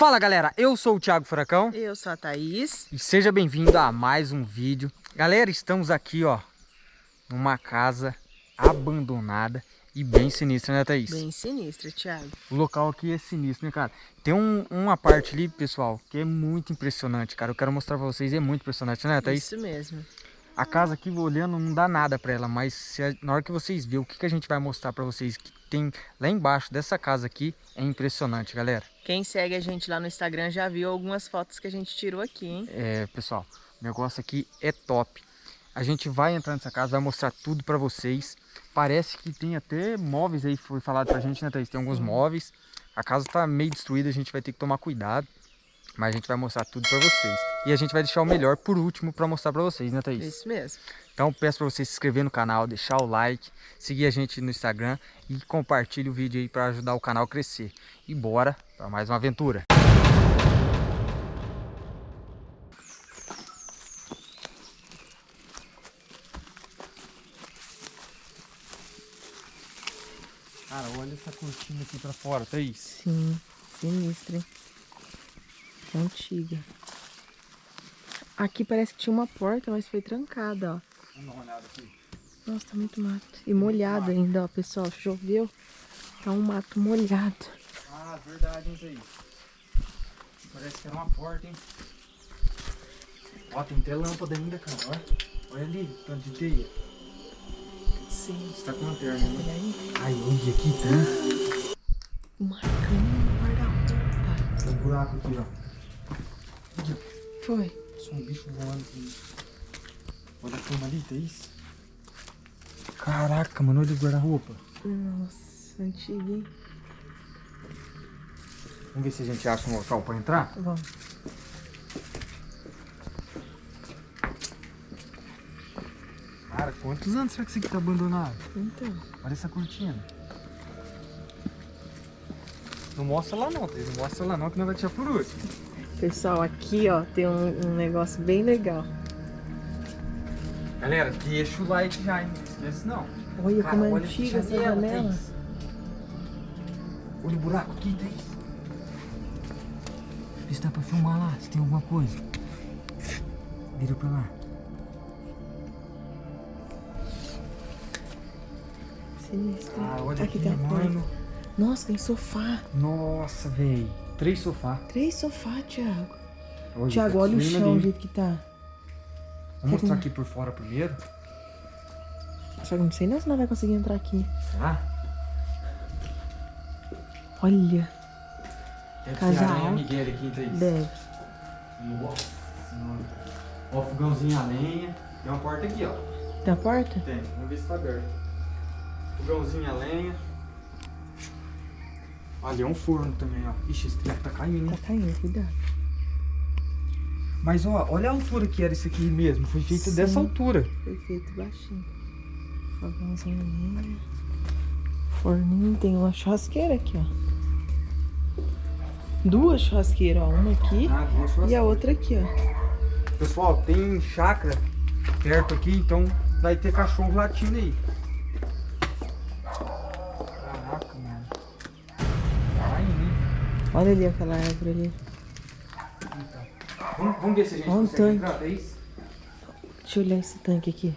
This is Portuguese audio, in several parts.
Fala galera, eu sou o Thiago Furacão. Eu sou a Thaís. E seja bem-vindo a mais um vídeo. Galera, estamos aqui ó, numa casa abandonada e bem sinistra, né Thaís? Bem sinistra, Thiago. O local aqui é sinistro, né cara? Tem um, uma parte ali, pessoal, que é muito impressionante, cara. Eu quero mostrar pra vocês, é muito impressionante, né Thaís? Isso mesmo. A casa aqui, olhando, não dá nada pra ela, mas se, na hora que vocês verem o que, que a gente vai mostrar pra vocês que tem lá embaixo dessa casa aqui, é impressionante, galera. Quem segue a gente lá no Instagram já viu algumas fotos que a gente tirou aqui, hein? É, pessoal, o negócio aqui é top. A gente vai entrar nessa casa, vai mostrar tudo pra vocês. Parece que tem até móveis aí, foi falado pra gente, né, Thaís? Tem alguns móveis. A casa tá meio destruída, a gente vai ter que tomar cuidado. Mas a gente vai mostrar tudo pra vocês. E a gente vai deixar o melhor por último pra mostrar pra vocês, né, Thaís? Isso mesmo. Então peço pra você se inscrever no canal, deixar o like, seguir a gente no Instagram e compartilhe o vídeo aí pra ajudar o canal a crescer. E bora pra mais uma aventura. Cara, olha essa cortina aqui pra fora, Thaís. Sim, sinistra, hein? Que antiga. Aqui parece que tinha uma porta, mas foi trancada, ó. Vamos dar uma olhada aqui. Nossa, tá muito mato. E molhado ainda, ó, pessoal. Choveu. Tá um mato molhado. Ah, verdade, hein, Thaís. Parece que era uma porta, hein. Ó, tem até lâmpada ainda, cara, ó. Olha ali, tanto de teia. Sim. Você tá com lanterna, né? Olha aí. Ai, olha aqui, tá? Uma cama, um guarda-roupa. Tem um buraco aqui, ó. Foi. Só um bicho voando aqui. Olha a cama ali, Thaís. Caraca, mano, olha o guarda-roupa. Nossa, antiga, hein? Vamos ver se a gente acha um local pra entrar. Vamos. Cara, quantos anos será que isso aqui tá abandonado? Então. Olha essa cortina. Não mostra lá não. Não mostra lá não, que não vai tirar por último. Pessoal, aqui, ó, tem um, um negócio bem legal. Galera, deixa o like já, hein? Não esquece não. Olha Cara, como é olha antiga essa janela. Olha o buraco aqui, Thaís. Vê se dá pra filmar lá, se tem alguma coisa. Vira pra lá. Sinistra. Ah, olha aqui aqui, tem mano. Nossa, tem sofá. Nossa, velho. Três sofás. Três sofás, Thiago. Olha, Thiago, tá olha o chão, o jeito que tá. Vamos mostrar aqui por fora primeiro. Só que eu não sei não se nós vai conseguir entrar aqui. Tá? Olha, Deve Casa ser aranha. Miguel aqui, Thaís. deve. Nossa senhora. Ó, fogãozinho a lenha. Tem uma porta aqui, ó. Tem a porta? Tem, vamos ver se tá aberto. Fogãozinho a lenha. Ali é um forno também, ó. Ixi, esse treco tá caindo, Tá hein? caindo, cuidado. Mas ó, olha a altura que era isso aqui mesmo. Foi feito Sim. dessa altura. Foi feito baixinho. Fogãozinho ali. Forninho, tem uma churrasqueira aqui, ó. Duas churrasqueiras, ó. Uma aqui Ah, e a outra aqui, ó. Pessoal, tem chácara perto aqui, então vai ter cachorro latindo aí. Caraca, mano. Vai, né? Olha ali aquela árvore ali. Vamos, vamos ver se a gente Olha um consegue tanque. entrar, Thaís? Deixa eu olhar esse tanque aqui.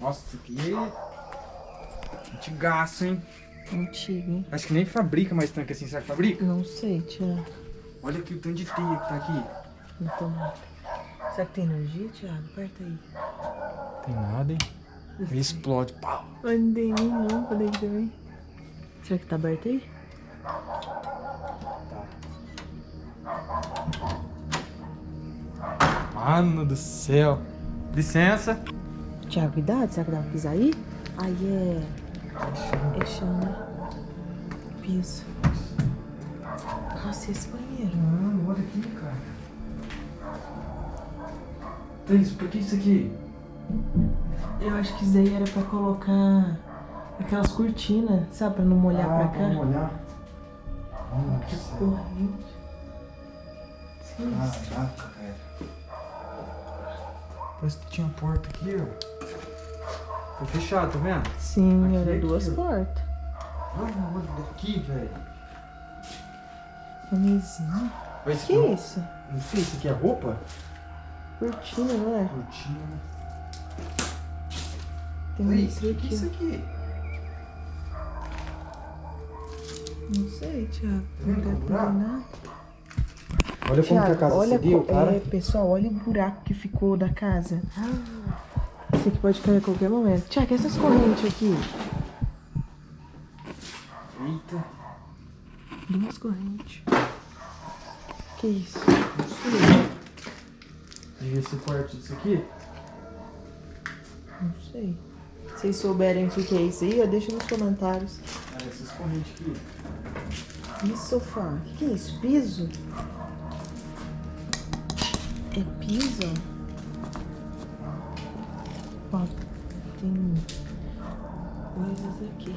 Nossa, isso aqui é antigaço, hein? Antigo, hein? Acho que nem fabrica mais tanque assim, será que fabrica? Não sei, Thiago. Olha aqui o tanto de teia que tá aqui. Então, será que tem energia, Thiago? Aperta aí. Tem nada, hein? Ele explode, pau. Mas não tem lâmpada aqui também. Será que tá aberto aí? Mano do céu. Licença. Thiago, cuidado. Será que dá pra pisar aí? Aí é... É chão, né? Piso. Nossa, esse banheiro? Mano, olha aqui, cara. Thaís, por que isso aqui? Eu acho que isso daí era pra colocar aquelas cortinas, sabe? Pra não molhar ah, pra cá. Vamos olhar. Nossa. Que corrente. Sim. Caraca, velho. Parece que tinha porta aqui, ó. Foi fechado, tá vendo? Sim, Aqui, era aqui, duas ó. portas. Olha, olha daqui, velho. Uma mesinha. Esse Que aqui- isso? Não sei, isso aqui é roupa? Cortina, não é? Cortina. Tem um Oi, litro o que é isso aqui? Não sei, Thiago. Tá Não o ter nada. Olha como que a casa olha cedeu, co- cara. é, pessoal, olha o buraco que ficou da casa. Isso aqui pode cair a qualquer momento. Tiago, essas correntes aqui. Eita. Duas correntes. Que isso? Não sei. Devia ser parte disso aqui. Não sei. Se vocês souberem o que é isso aí, ó, deixa nos comentários. Ah, essas correntes aqui. E sofá? O que, que é isso? Piso? É piso? Ó, tem coisas aqui.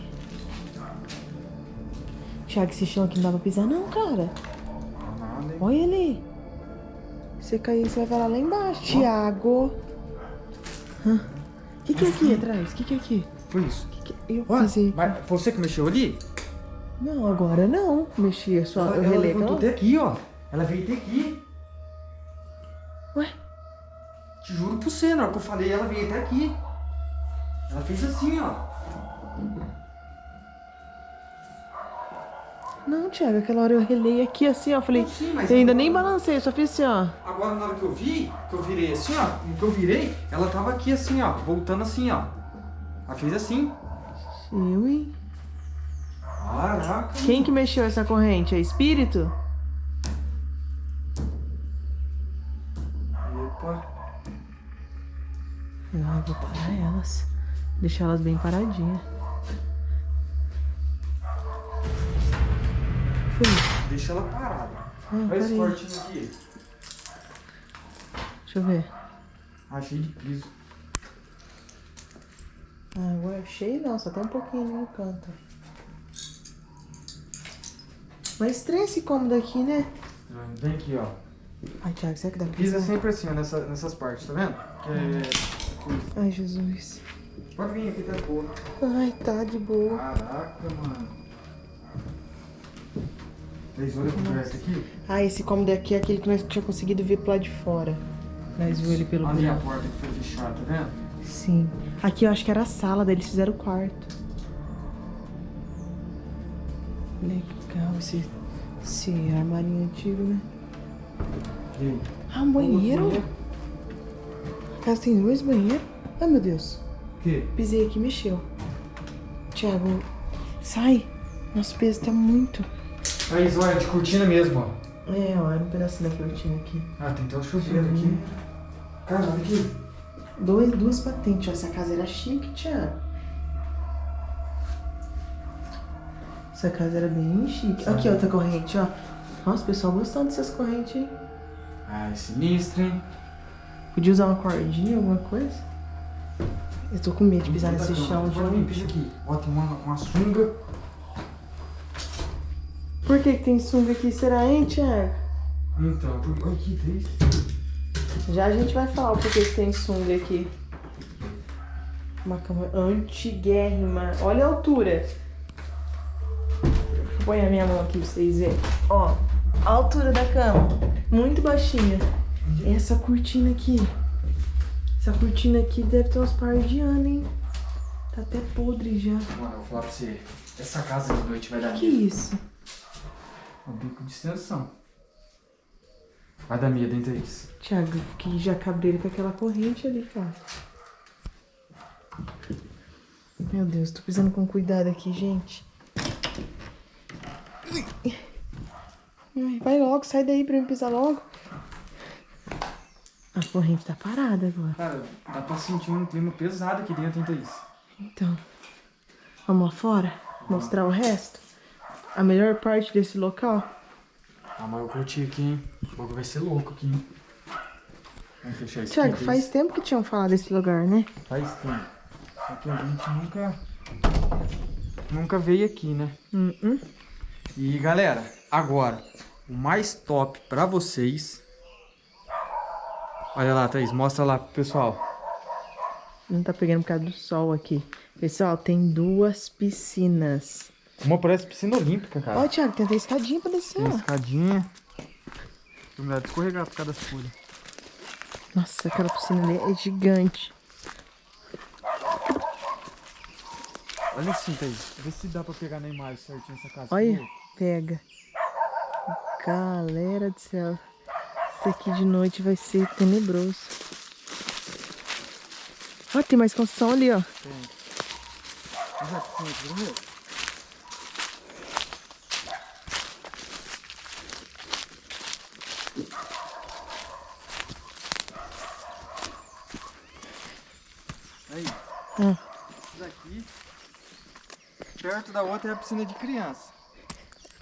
Tiago, esse chão aqui não dá pra pisar não, cara. Olha ali. Você cair, você vai parar lá embaixo. Tiago. O que, que é aqui atrás? O que, que é aqui? Foi isso. Que que... Eu pisei. mas foi você que mexeu ali? Não, agora não. Mexi, só ela eu ela relei levantou aquela... até aqui, ó. Ela veio até aqui. Te juro por você, na hora que eu falei, ela veio até aqui. Ela fez assim, ó. Não, Tiago, aquela hora eu relei aqui assim, ó. Falei, sim, eu ainda agora- nem balancei, só fiz assim, ó. Agora na hora que eu vi, que eu virei assim, ó. Que eu virei, ela tava aqui assim, ó. Voltando assim, ó. Ela fez assim. Eu, hein? Caraca. Quem que mexeu essa corrente? É espírito? Eu vou parar elas. Deixar elas bem paradinhas. Foi. Deixa ela parada. Ah, Olha esse parei. cortinho aqui. Deixa eu ver. Ah, cheio de piso. Ah, agora cheio não, só tem um pouquinho no canto. Mas estranho esse cômodo aqui, né? Vem aqui, ó. Ai, Thiago, será que dá pra Pisa sempre assim, ó, nessa, nessas partes, tá vendo? Que é Ai, Jesus. Pode vir aqui, tá boa. Ai, tá de boa. Caraca, mano. Três por essa aqui? Ah, esse cômodo aqui é aquele que nós tinha conseguido ver pro lado de fora. Nós viu ele pelo Ali a buraco. porta que foi fechada, tá vendo? Sim. Aqui eu acho que era a sala, daí eles fizeram o quarto. Legal esse, esse armarinho antigo, né? E aí? Ah, um banheiro? A casa tem dois banheiros? Ai, meu Deus. O quê? Pisei aqui e mexeu. Thiago, sai. Nosso peso tá muito. Aí, olha, de cortina mesmo, ó. É, ó, era um pedacinho da cortina aqui. Ah, tem até um chuveiro aqui. Cara, olha aqui. Dois, duas patentes, ó. Essa casa era chique, Thiago. Essa casa era bem chique. Aqui, outra corrente, ó. Nossa, o pessoal gostando dessas correntes, hein? Ah, é sinistro, hein? Podia usar uma cordinha, alguma coisa? Eu tô com medo de pisar nesse chão, vir, gente. pisa aqui. Tem uma, uma sunga. Por que, que tem sunga aqui, será, hein, Thiago? Então, por... olha aqui, três. Já a gente vai falar o porquê que tem sunga aqui. Uma cama antiguérrima. Olha a altura. Põe a minha mão aqui pra vocês verem. Ó, a altura da cama. Muito baixinha. Essa cortina aqui. Essa cortina aqui deve ter uns par de anos, hein? Tá até podre já. Mano, eu vou falar pra você. Essa casa de noite vai dar Que medo. isso? É um bico de extensão. Vai dar medo, hein, Thaís? Thiago, que já cabreiro com aquela corrente ali, cara. Meu Deus, tô pisando com cuidado aqui, gente. Ai, Vai logo, sai daí pra eu pisar logo. A corrente tá parada agora. Cara, dá pra sentir um clima pesado aqui dentro, hein, Thaís? Então, vamos lá fora? Mostrar o resto? A melhor parte desse local? Ah, mas eu curti aqui, hein? O bagulho vai ser louco aqui, hein? Vamos fechar isso Thiago, aqui, faz tempo que tinham falado desse lugar, né? Faz tempo. Só que a gente nunca... Nunca veio aqui, né? Hum, hum. E, galera, agora, o mais top pra vocês... Olha lá, Thaís, mostra lá pro pessoal. Não tá pegando por causa do sol aqui. Pessoal, tem duas piscinas. Uma parece piscina olímpica, cara. Ó, Thiago, tem até escadinha pra descer, Tem ó. escadinha. Tem lugar de escorregar por causa das folhas. Nossa, aquela piscina ali é gigante. Olha assim, Thaís. Vê se dá pra pegar na imagem certinho essa casa. Olha, pega. Galera do céu. Isso aqui de noite vai ser tenebroso. Ó, tem mais construção ali, ó. Aqui? Aí. Isso daqui. Perto da outra é a piscina de criança.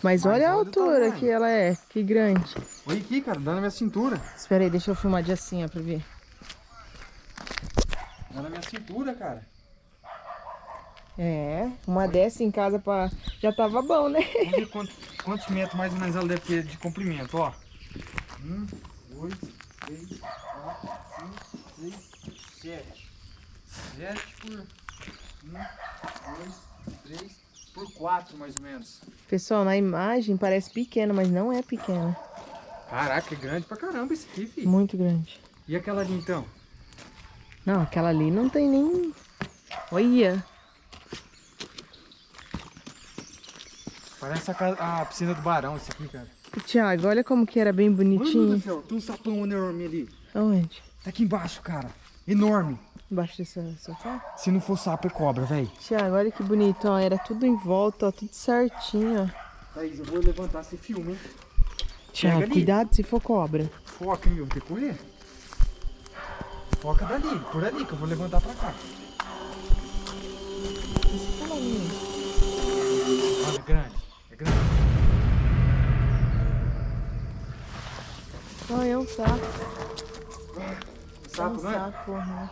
Mas Mas olha a altura que ela é. Que grande. Olha aqui, cara, dá na minha cintura. Espera aí, deixa eu filmar de assim, ó, pra ver. Dá na minha cintura, cara. É, uma dessa em casa pra... já tava bom, né? Vamos ver quanto- quantos metros mais ou menos ela deve ter de comprimento, ó. Um, dois, três, quatro, cinco, seis, sete. Sete por um, dois, três, por quatro mais ou menos. Pessoal, na imagem parece pequena, mas não é pequena. Caraca, é grande pra caramba esse aqui, filho. Muito grande. E aquela ali então? Não, aquela ali não tem nem... Olha. Parece a, ca- a piscina do Barão esse aqui, cara. Tiago, olha como que era bem Mano do bonitinho. céu, tem um sapão enorme ali. Aonde? Tá aqui embaixo, cara. Enorme. Embaixo desse sofá? Se não for sapo, é cobra, velho. Tiago, olha que bonito, ó. Era tudo em volta, ó. Tudo certinho, ó. Thaís, eu vou levantar esse filme, hein? Tiago, ali. cuidado se for cobra. Foca, hein? Eu vou ter que correr. Foca dali, por ali, que eu vou levantar pra cá. Olha, é grande. É grande. Ó, é um sapo. Sapo, é um não é? sapo, aham.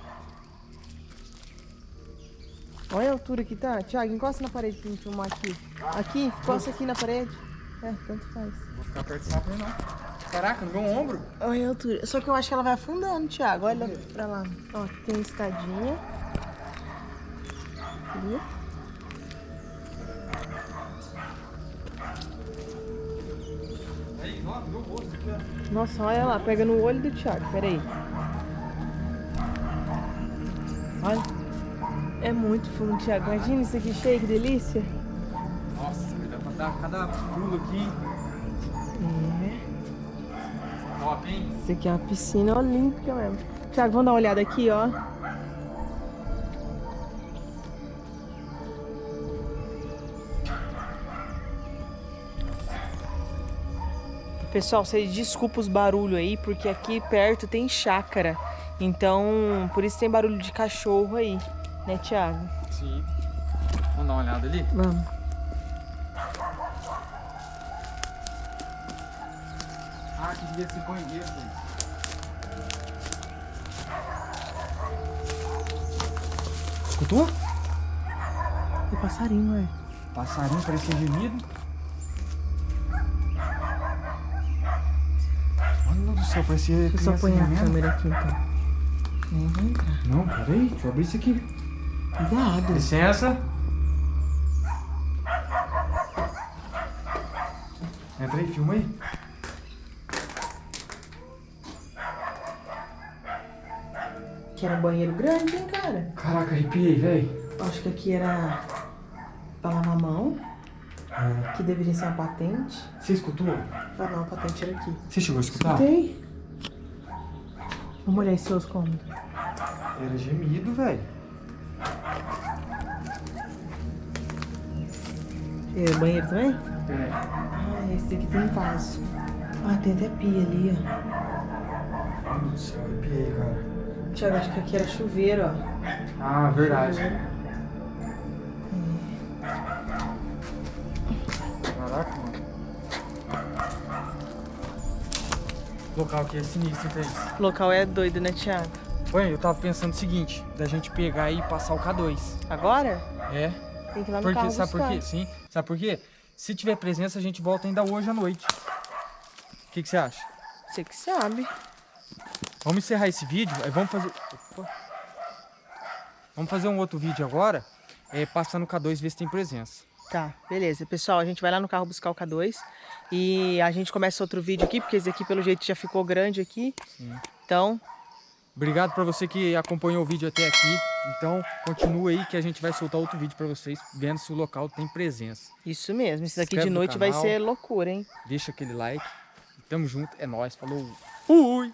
Olha a altura que tá. Tiago, encosta na parede pra me filmar aqui. Aqui, encosta aqui na parede. É, tanto faz. Não perto do sapo não. Caraca, no meu ombro. Olha a altura. Só que eu acho que ela vai afundando, Thiago. Olha pra lá. Ó, tem escadinha. Ali. Aí, ó, meu rosto aqui, ó. Nossa, olha lá. Pega no olho do Thiago. Pera aí. Olha. É muito fundo, Thiago. Imagina isso aqui cheio, que delícia. Nossa, dar pra dar cada pulo aqui. É. Top, hein? Isso aqui é uma piscina olímpica mesmo. Thiago, vamos dar uma olhada aqui, ó. Pessoal, vocês desculpa os barulhos aí, porque aqui perto tem chácara. Então, por isso tem barulho de cachorro aí, né, Thiago? Sim. Vamos dar uma olhada ali? Vamos. Que devia ser banheiro, velho. Escutou? É passarinho, é. Passarinho parecia gemido. Mano do céu, parecia Deixa eu só pôr a câmera aqui, então. Nem vai entrar. Não, peraí, deixa eu abrir isso aqui. Cuidado. Licença. Entra aí, filma aí. Que era um banheiro grande, hein, cara? Caraca, arrepiei, velho. Acho que aqui era pra lavar mão, É. que deveria ser uma patente. Você escutou? Ah não, a patente era aqui. Você chegou a escutar? Tem. Vamos olhar esses seus cômodos. Era gemido, velho. É, banheiro também? É. Ah, esse aqui tem vaso. Ah, tem até pia ali, ó. Mano do céu, arrepiei, cara. Tiago, acho que aqui era chuveiro, ó. Ah, verdade. Caraca, mano. O local aqui é sinistro, hein, Thaís? O local é doido, né, Thiago? Oi, eu tava pensando o seguinte, da gente pegar e passar o K2. Agora? É, Tem que ir lá no porque, carro sabe por buscar. quê? Sim, sabe por quê? Se tiver presença, a gente volta ainda hoje à noite. O que, que você acha? Você que sabe. Vamos encerrar esse vídeo, vamos fazer... Opa. Vamos fazer um outro vídeo agora, é, passando o K2 ver se tem presença. Tá, beleza. Pessoal, a gente vai lá no carro buscar o K2 e a gente começa outro vídeo aqui, porque esse aqui pelo jeito já ficou grande aqui. Sim. Então, Obrigado para você que acompanhou o vídeo até aqui. Então, continua aí que a gente vai soltar outro vídeo para vocês, vendo se o local tem presença. isso mesmo. Esse daqui de no noite vai canal. ser loucura, hein? Deixa aquele like. Tamo junto, é nóis, falou. Fui!